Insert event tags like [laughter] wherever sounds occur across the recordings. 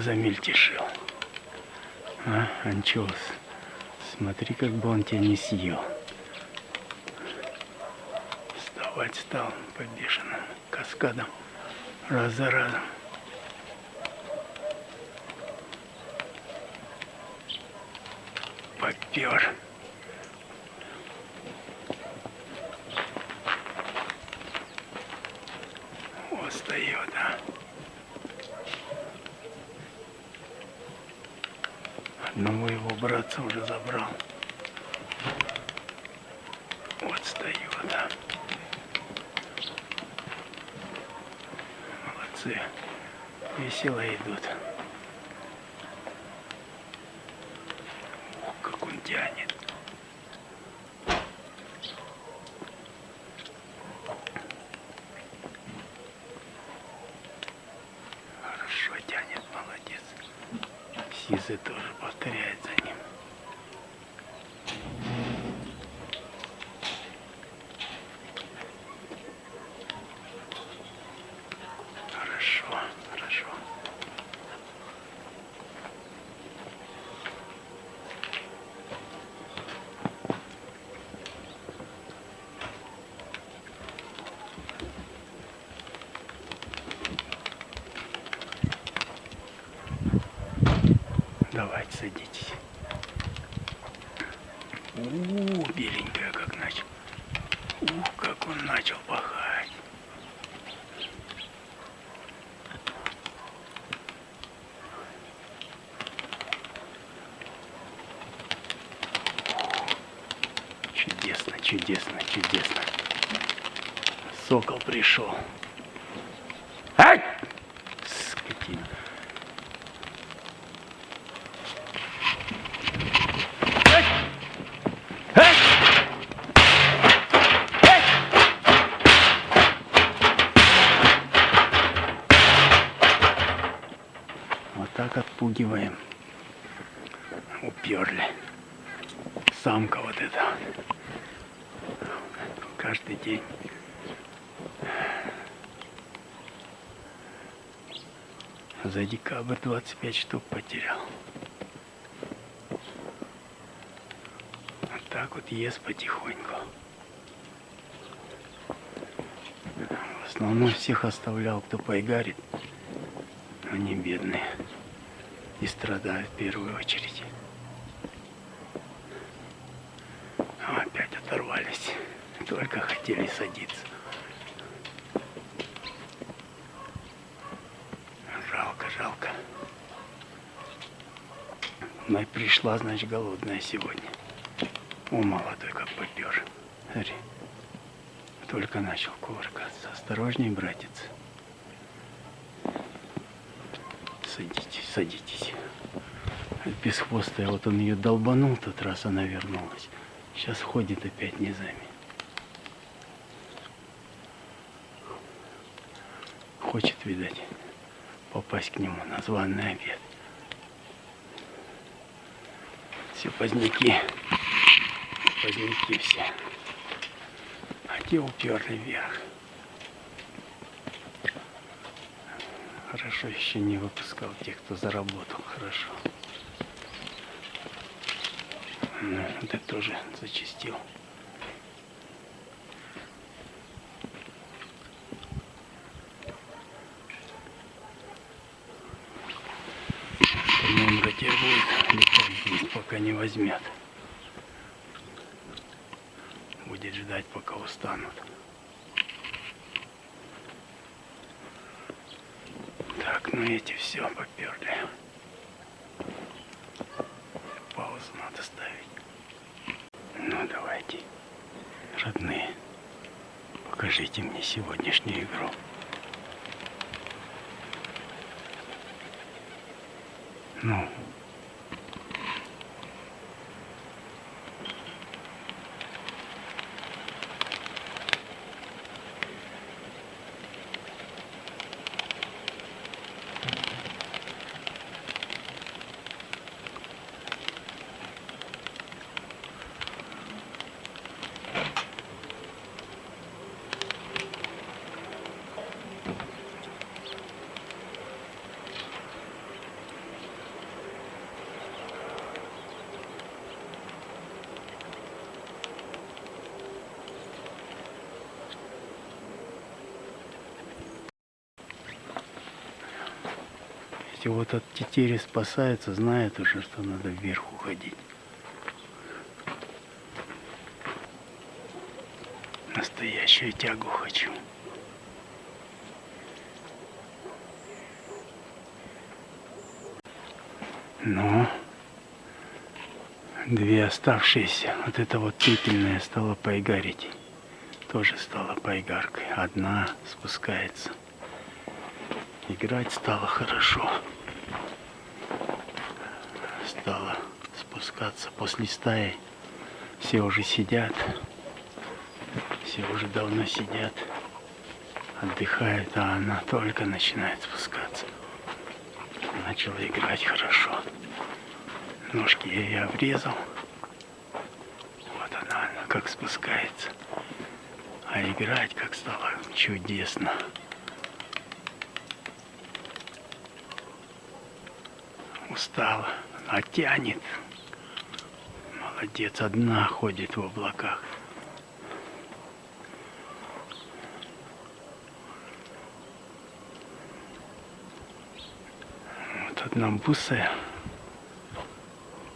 его замельтешил. А, анчоус. Смотри, как бы он тебя не съел. Вставать стал по бешеным каскадам раз за разом. Попер. Вот встает, а. Одного его братца уже забрал. Вот встает, да. Молодцы. Весело идут. Ух, как он тянет. Хорошо тянет, молодец. Сизы тоже повторяет за ним. Хорошо, хорошо. Давайте садитесь. У, беленькая как начал. Ух, как он начал пахать. Чудесно, чудесно. Сокол пришел. Ай! Скотина. Ай! Ай! Ай! Вот так отпугиваем. Уперли. Самка вот эта. Каждый день. За декабрь 25 штук потерял. Вот так вот ест потихоньку. В основном всех оставлял, кто поигарит. Они бедные. И страдают в первую очередь. А опять оторвались. Только хотели садиться. Жалко, жалко. Но пришла, значит, голодная сегодня. О, молодой, как попер. Смотри. Только начал кувыркаться. Осторожней, братец. Садитесь, садитесь. Бесхвостая, вот он ее долбанул тот раз, она вернулась. Сейчас ходит опять низами. Хочет, видать, попасть к нему на званый обед. Все поздняки. Поздняки все. А те уперли вверх. Хорошо еще не выпускал тех, кто заработал хорошо. Ну, это тоже зачистил. По-моему, теперь будет летать здесь, пока не возьмет. Будет ждать, пока устанут. Так, ну эти все поперли. Паузу надо ставить. Ну давайте, родные, покажите мне сегодняшнюю игру. Ну. есть вот от тетери спасается, знает уже, что надо вверх уходить. Настоящую тягу хочу. Но две оставшиеся, вот это вот пепельная стала поигарить. Тоже стала поигаркой. Одна спускается. Играть стало хорошо. Стало спускаться после стаи. Все уже сидят. Все уже давно сидят. Отдыхают, а она только начинает спускаться начала играть хорошо. Ножки я ей обрезал. Вот она, она как спускается. А играть как стало чудесно. Устала, а тянет. Молодец, одна ходит в облаках. одна бусая,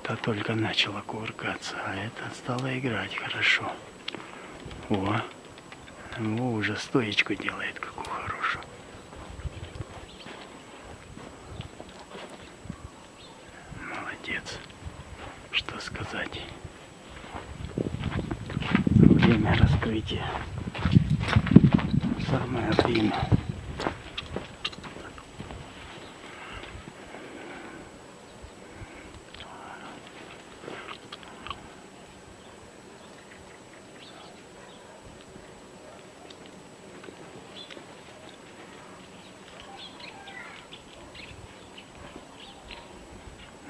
та только начала кувыркаться, а это стала играть хорошо. О, о уже стоечку делает, какую хорошую. Молодец. Что сказать. Время раскрытия. Самое время.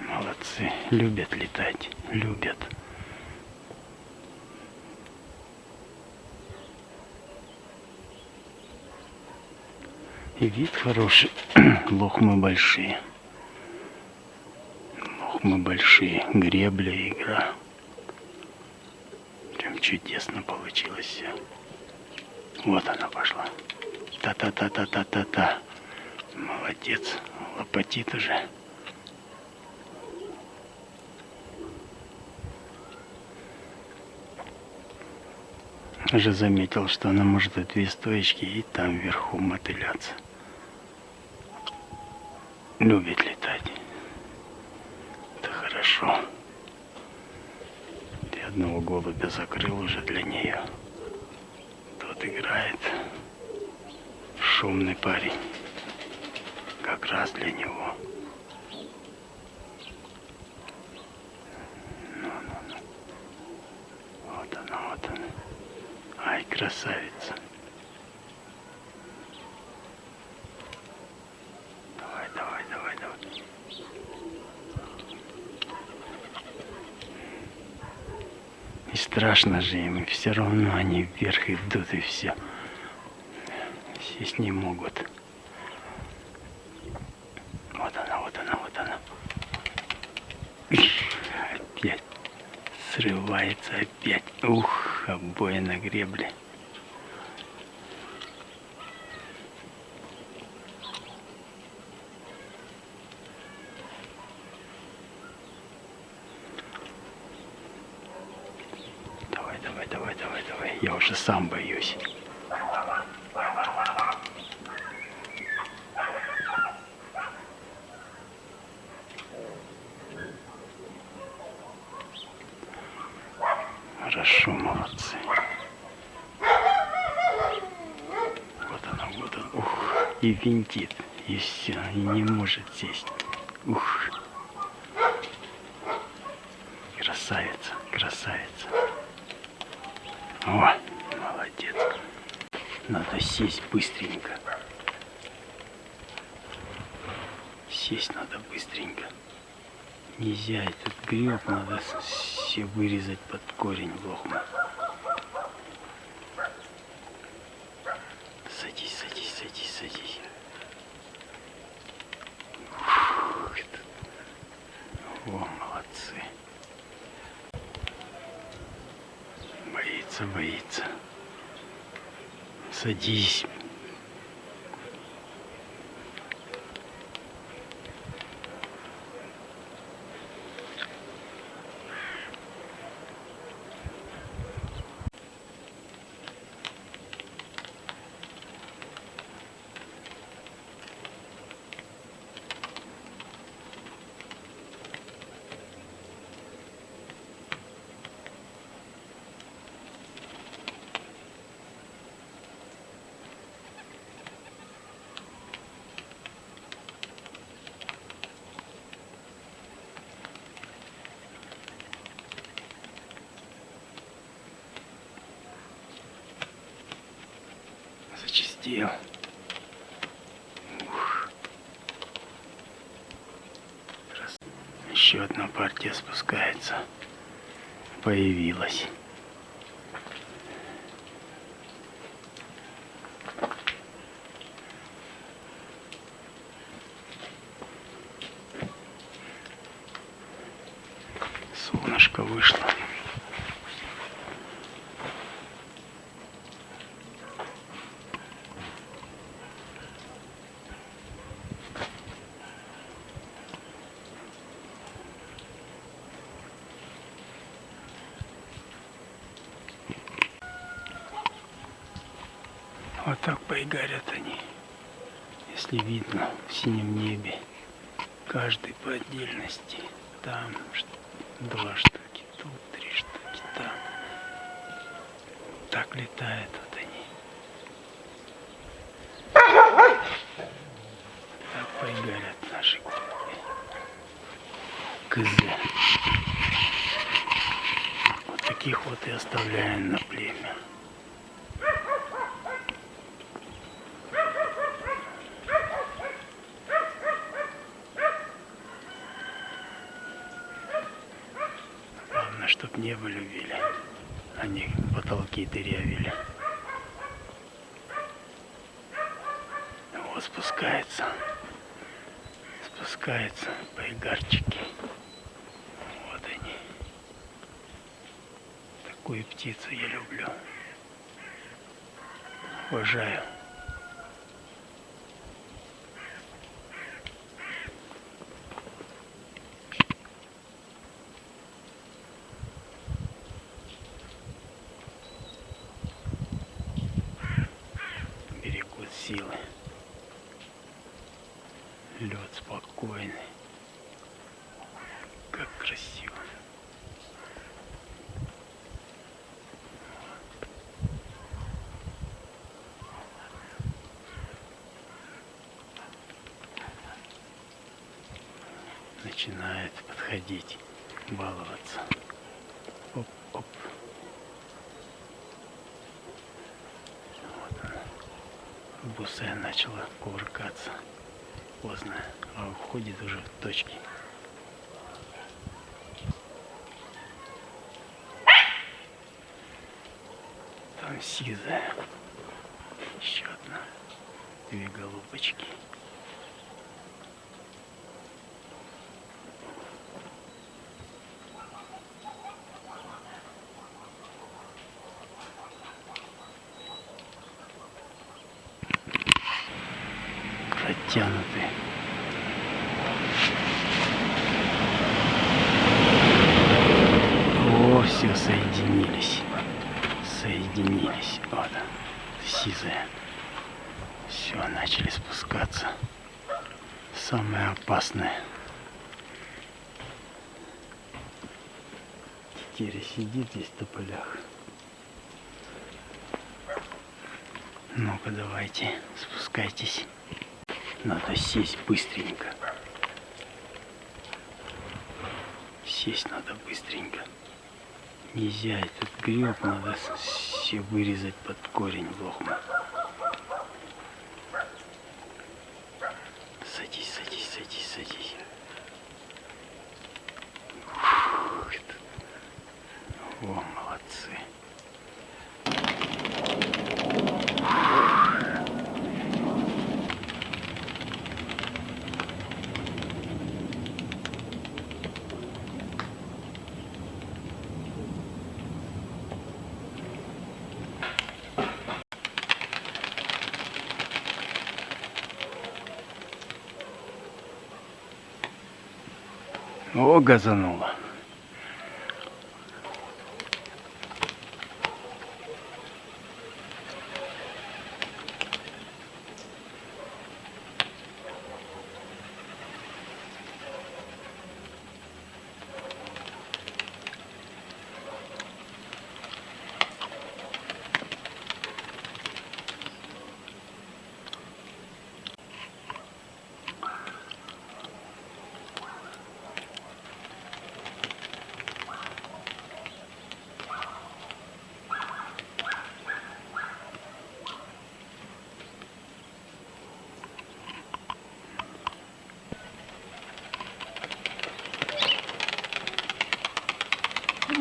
Молодцы, любят летать, любят. И вид хороший, [clears throat] лохмы большие. Лохмы большие, гребля, игра. Прям чудесно получилось все. Вот она пошла. Та-та-та-та-та-та-та. Молодец, лопатит уже. Уже заметил, что она может и две стоечки и там вверху мотыляться. Любит летать. Это хорошо. Ты одного голубя закрыл уже для нее. Тот играет. Шумный парень. Как раз для него. красавица. Страшно же им, все равно они вверх идут и все. Сесть не могут. Вот она, вот она, вот она. Опять срывается опять. Ух, обои на гребле. Я уже сам боюсь. Хорошо, молодцы. Вот она, вот она. Ух, и винтит, и все, и не может сесть. Ух. Красавица, красавица. О, молодец. Надо сесть быстренько. Сесть надо быстренько. Нельзя этот гриб, надо все вырезать под корень лохма. Садись, садись, садись, садись. Фух, О, молодцы. боится, боится. Садись. опустил. Ух. Раз. Еще одна партия спускается. Появилась. Солнышко вышло. Вот так поигарят они, если видно в синем небе. Каждый по отдельности. Там два штуки, тут три штуки, там. Так летают вот они. Так поигарят наши голуби. Кызы. Вот таких вот и оставляем на племя. А не потолки дырявили. Вот спускается. Спускаются поигарчики. Вот они. Такую птицу я люблю. Уважаю. Начинает подходить, баловаться. Оп-оп. Вот она. Бусе начала кувыркаться. Поздно, а уходит уже в точки. Там сизая. Еще одна. Две голубочки. Протянутые. О, все соединились. Соединились. Вот. Сизая. Все, начали спускаться. Самое опасное. Тетеря сидит здесь в тополях. Ну-ка, давайте, спускайтесь. Надо сесть быстренько. Сесть надо быстренько. Нельзя этот гриб, надо все вырезать под корень в О, газануло.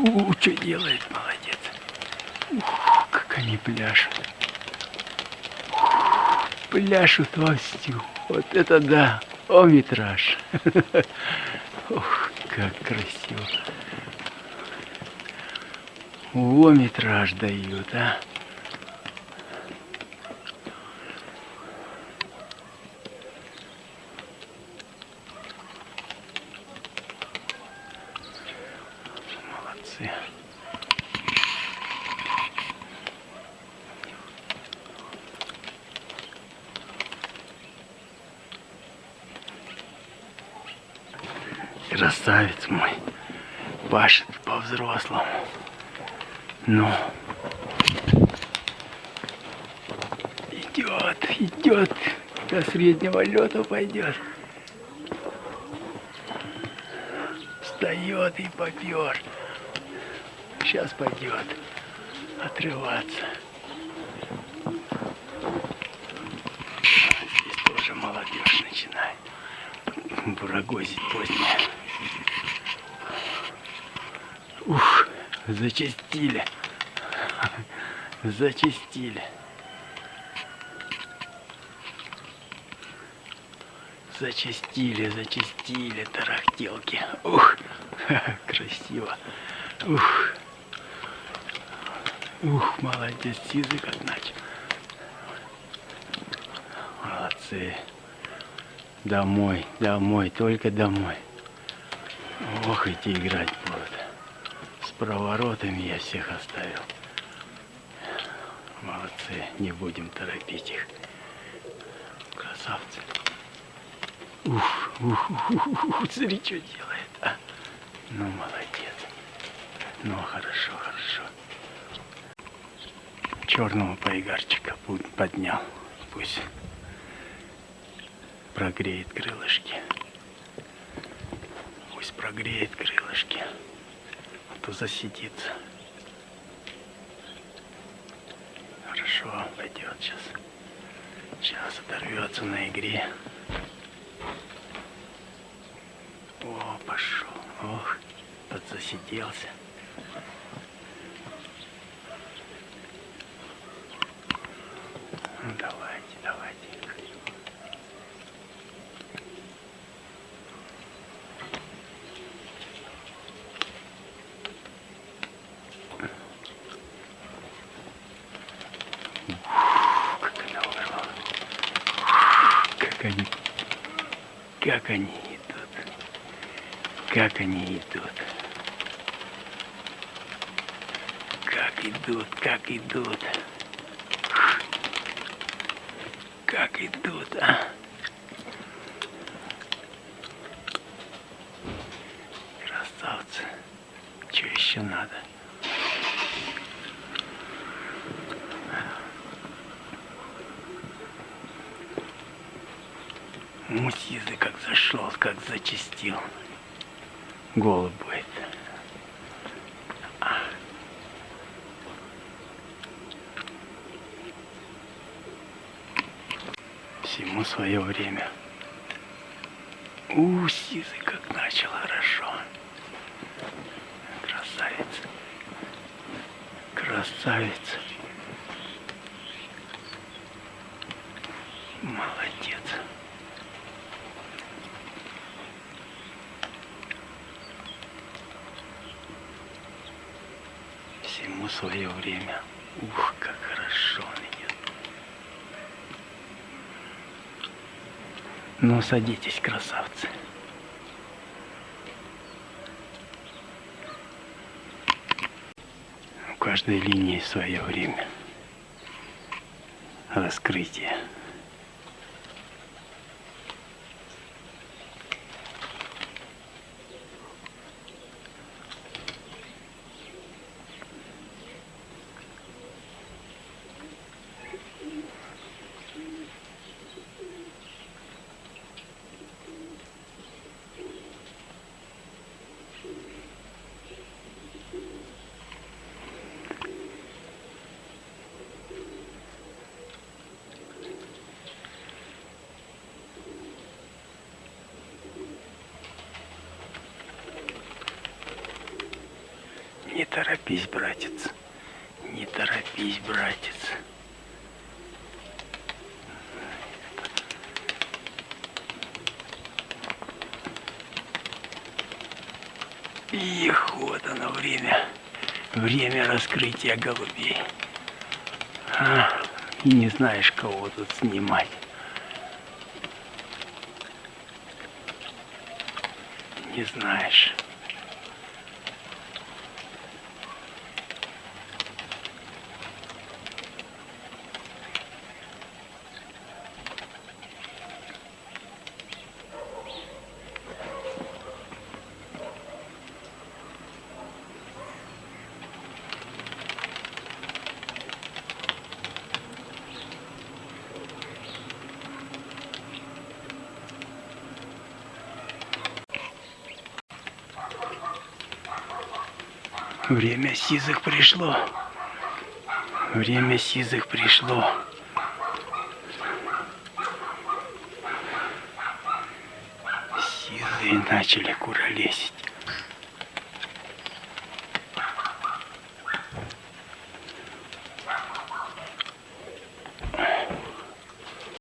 У, что делает, молодец. Ух, как они пляшут. Ух, пляшут вовсю. Вот это да. О, витраж. [laughs] Ух, как красиво. О, метраж дают, а. Молодцы. Красавец мой. Пашет по-взрослому. Ну. Идет, идет. До среднего лета пойдет. Встает и попер. Сейчас пойдет отрываться. Здесь тоже молодежь начинает бурагозить позднее. Ух, зачастили. Зачастили. Зачастили, зачастили тарахтелки. Ух, [laughs] красиво. Ух. Ух, молодец, язык как начал. Молодцы. Домой, домой, только домой. Ох, эти играть будут. Проворотами я всех оставил. Молодцы, не будем торопить их. Красавцы. Ух, ух, ух, ух, ух, смотри, что делает, а. Ну, молодец. Ну, хорошо, хорошо. Черного поигарчика поднял. Пусть прогреет крылышки. Пусть прогреет крылышки. А то засидится. Хорошо, пойдет сейчас. Сейчас оторвется на игре. О, пошел. Ох, подзасиделся. Ну, давайте, давайте. Как она урвала. Как они, как они идут. Как они идут. Как идут, как идут. Как идут, а? Красавцы. Что еще надо? Муть язык как зашел, как зачистил. Голубь будет. Всему свое время. У, язык как начал хорошо. Красавец. Красавец. Молодец. Всему свое время. Ух, как хорошо идет. Ну, садитесь, красавцы. У каждой линии свое время. Раскрытие. Торопись, братец. Не торопись, братец. Их, вот оно время. Время раскрытия голубей. А, и не знаешь, кого тут снимать. Не знаешь. Время сизых пришло. Время сизых пришло. Сизые начали куролесить.